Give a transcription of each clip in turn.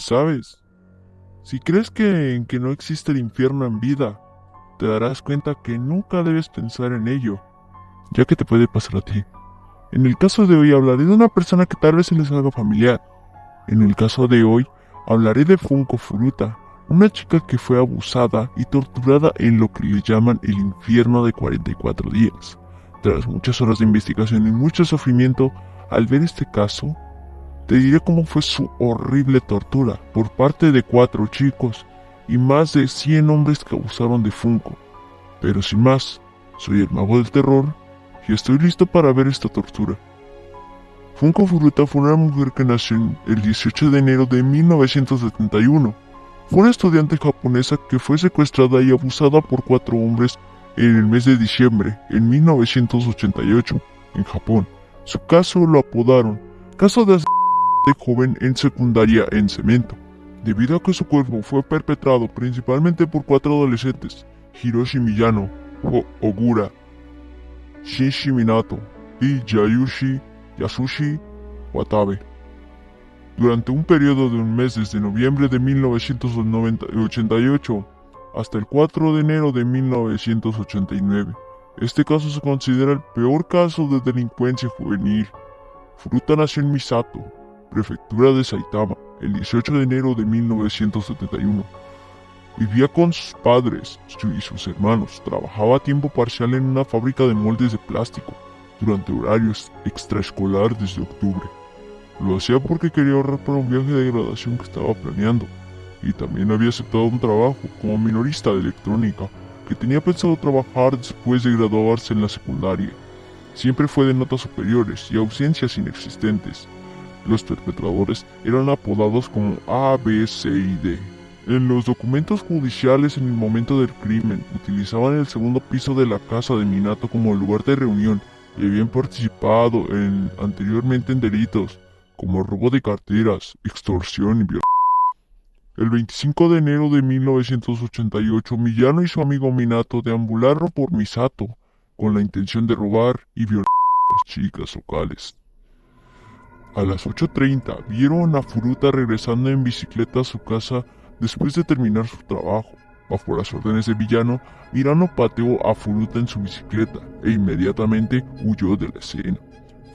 ¿sabes? Si crees que en que no existe el infierno en vida, te darás cuenta que nunca debes pensar en ello, ya que te puede pasar a ti. En el caso de hoy hablaré de una persona que tal vez se les haga familiar. En el caso de hoy hablaré de Funko Furuta, una chica que fue abusada y torturada en lo que le llaman el infierno de 44 días. Tras muchas horas de investigación y mucho sufrimiento, al ver este caso, te diré cómo fue su horrible tortura por parte de cuatro chicos y más de 100 hombres que abusaron de Funko. Pero sin más, soy el mago del terror y estoy listo para ver esta tortura. Funko Furuta fue una mujer que nació el 18 de enero de 1971. Fue una estudiante japonesa que fue secuestrada y abusada por cuatro hombres en el mes de diciembre en 1988 en Japón. Su caso lo apodaron caso de de joven en secundaria en cemento, debido a que su cuerpo fue perpetrado principalmente por cuatro adolescentes, Hiroshi Miyano, Ogura, Shinshi Minato y Yayushi Yasushi Watabe. Durante un periodo de un mes desde noviembre de 1988 hasta el 4 de enero de 1989. Este caso se considera el peor caso de delincuencia juvenil. Fruta nació en Misato, prefectura de Saitama, el 18 de enero de 1971. Vivía con sus padres y sus hermanos. Trabajaba a tiempo parcial en una fábrica de moldes de plástico durante horarios extraescolar desde octubre. Lo hacía porque quería ahorrar para un viaje de graduación que estaba planeando. Y también había aceptado un trabajo como minorista de electrónica que tenía pensado trabajar después de graduarse en la secundaria. Siempre fue de notas superiores y ausencias inexistentes. Los perpetradores eran apodados como A, B, C y D. En los documentos judiciales en el momento del crimen utilizaban el segundo piso de la casa de Minato como lugar de reunión y habían participado en, anteriormente en delitos como robo de carteras, extorsión y violación. El 25 de enero de 1988, Millano y su amigo Minato deambularon por Misato con la intención de robar y violar a las chicas locales. A las 8.30 vieron a Furuta regresando en bicicleta a su casa después de terminar su trabajo. Bajo las órdenes de Villano, Mirano pateó a Furuta en su bicicleta e inmediatamente huyó de la escena.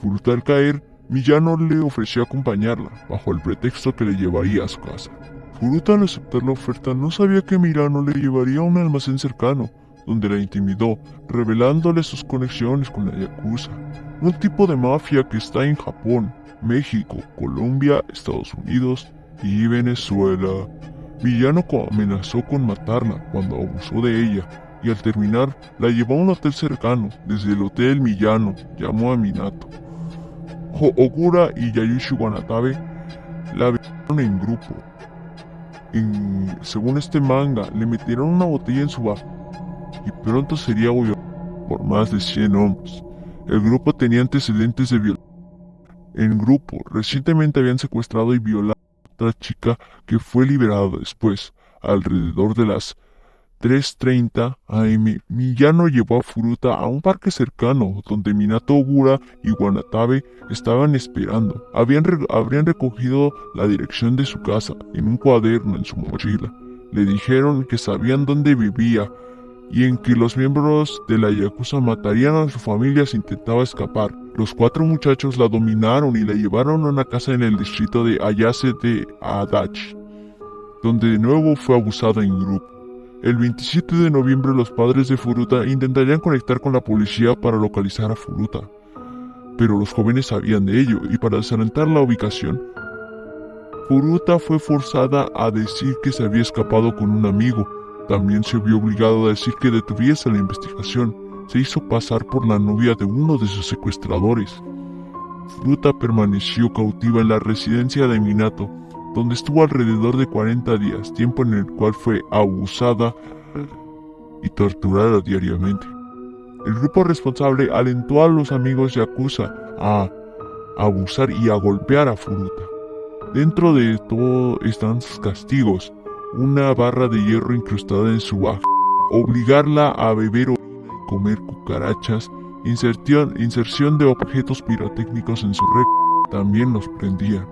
Furuta al caer, Villano le ofreció acompañarla, bajo el pretexto que le llevaría a su casa. Furuta al aceptar la oferta no sabía que Mirano le llevaría a un almacén cercano, donde la intimidó, revelándole sus conexiones con la Yakuza, un tipo de mafia que está en Japón, México, Colombia, Estados Unidos y Venezuela. Villano amenazó con matarla cuando abusó de ella y al terminar la llevó a un hotel cercano. Desde el hotel Millano llamó a Minato. Ogura y Yayushi Wanatabe la vieron en grupo. según este manga, le metieron una botella en su bajo y pronto sería por más de 100 hombres. El grupo tenía antecedentes de violencia en grupo recientemente habían secuestrado y violado a otra chica que fue liberada después. Alrededor de las 3.30 am, Miyano llevó a Furuta a un parque cercano donde Minato Ogura y Wanatabe estaban esperando. Habían habrían recogido la dirección de su casa en un cuaderno en su mochila. Le dijeron que sabían dónde vivía y en que los miembros de la Yakuza matarían a su familia si intentaba escapar. Los cuatro muchachos la dominaron y la llevaron a una casa en el distrito de Ayase de Adachi, donde de nuevo fue abusada en grupo. El 27 de noviembre los padres de Furuta intentarían conectar con la policía para localizar a Furuta, pero los jóvenes sabían de ello y para desalentar la ubicación, Furuta fue forzada a decir que se había escapado con un amigo. También se vio obligado a decir que detuviese la investigación se hizo pasar por la novia de uno de sus secuestradores. Fruta permaneció cautiva en la residencia de Minato, donde estuvo alrededor de 40 días, tiempo en el cual fue abusada y torturada diariamente. El grupo responsable alentó a los amigos Yakuza a abusar y a golpear a Furuta. Dentro de todo están sus castigos, una barra de hierro incrustada en su baja, obligarla a beber comer cucarachas, inserción, inserción de objetos pirotécnicos en su red, también los prendían.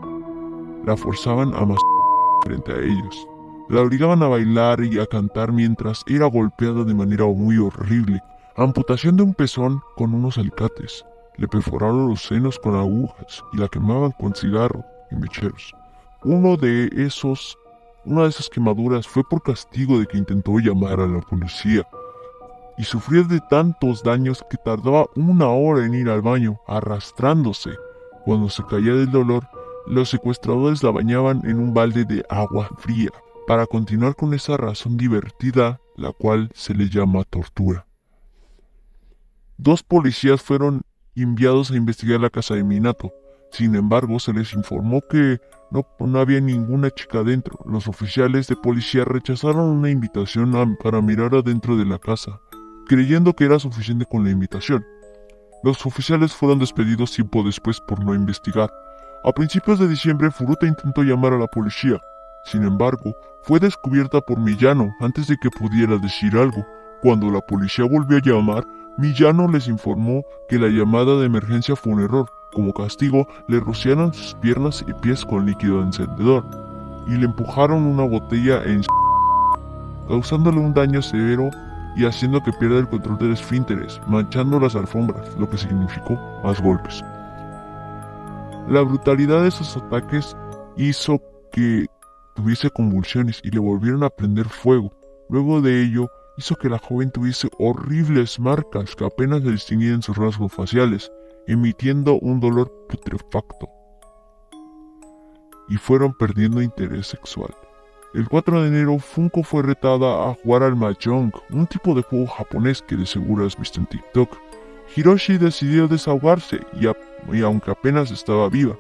La forzaban a masturbar frente a ellos. La obligaban a bailar y a cantar mientras era golpeada de manera muy horrible. Amputación de un pezón con unos alicates. Le perforaron los senos con agujas y la quemaban con cigarro y mecheros. Uno de esos, una de esas quemaduras fue por castigo de que intentó llamar a la policía y sufría de tantos daños que tardaba una hora en ir al baño, arrastrándose. Cuando se caía del dolor, los secuestradores la bañaban en un balde de agua fría, para continuar con esa razón divertida, la cual se le llama tortura. Dos policías fueron enviados a investigar la casa de Minato. Sin embargo, se les informó que no, había ninguna chica dentro. Los oficiales de policía rechazaron una invitación para mirar adentro de la casa, creyendo que era suficiente con la invitación. Los oficiales fueron despedidos tiempo después por no investigar. A principios de diciembre, Furuta intentó llamar a la policía. Sin embargo, fue descubierta por Millano antes de que pudiera decir algo. Cuando la policía volvió a llamar, Millano les informó que la llamada de emergencia fue un error. Como castigo, le rociaron sus piernas y pies con líquido encendedor y le empujaron una botella en causándole un daño severo y haciendo que pierda el control del esfínteres, manchando las alfombras, lo que significó más golpes. La brutalidad de esos ataques hizo que tuviese convulsiones y le volvieron a prender fuego. Luego de ello, hizo que la joven tuviese horribles marcas que apenas se distinguían sus rasgos faciales, emitiendo un dolor putrefacto. Y fueron perdiendo interés sexual. El 4 de enero, Funko fue retada a jugar al Mahjong, un tipo de juego japonés que de seguro has visto en TikTok. Hiroshi decidió desahogarse y, aunque apenas estaba viva,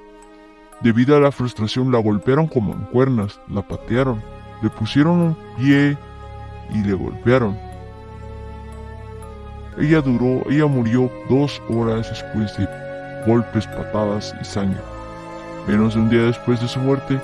debido a la frustración la golpearon como en cuernas, la patearon, le pusieron un pie y le golpearon. Ella duró, ella murió dos horas después de golpes, patadas y sangre. Menos de un día después de su muerte,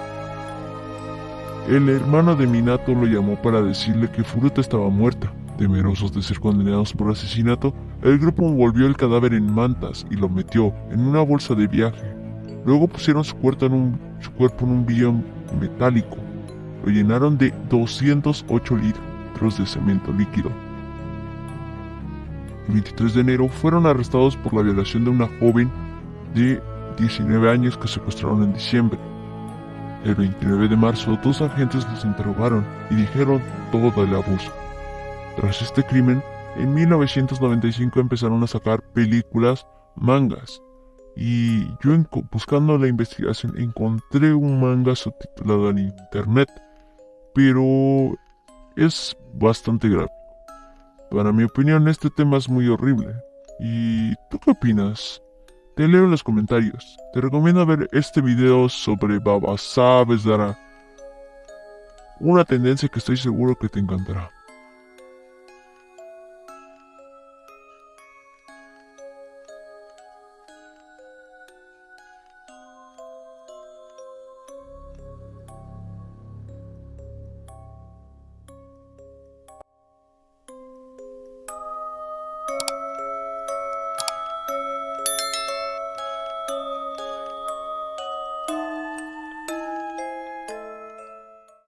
el hermano de Minato lo llamó para decirle que Furuta estaba muerta. Temerosos de ser condenados por asesinato, el grupo envolvió el cadáver en mantas y lo metió en una bolsa de viaje. Luego pusieron su cuerpo en un, su cuerpo en un billón metálico. Lo llenaron de 208 litros de cemento líquido. El 23 de enero fueron arrestados por la violación de una joven de 19 años que secuestraron en diciembre. El 29 de marzo, dos agentes los interrogaron y dijeron todo el abuso. Tras este crimen, en 1995 empezaron a sacar películas, mangas. Y yo buscando la investigación encontré un manga subtitulado en internet, pero es bastante gráfico. Para mi opinión este tema es muy horrible. ¿Y tú qué opinas? Te leo en los comentarios. Te recomiendo ver este video sobre Baba Sabes Dará. Una tendencia que estoy seguro que te encantará.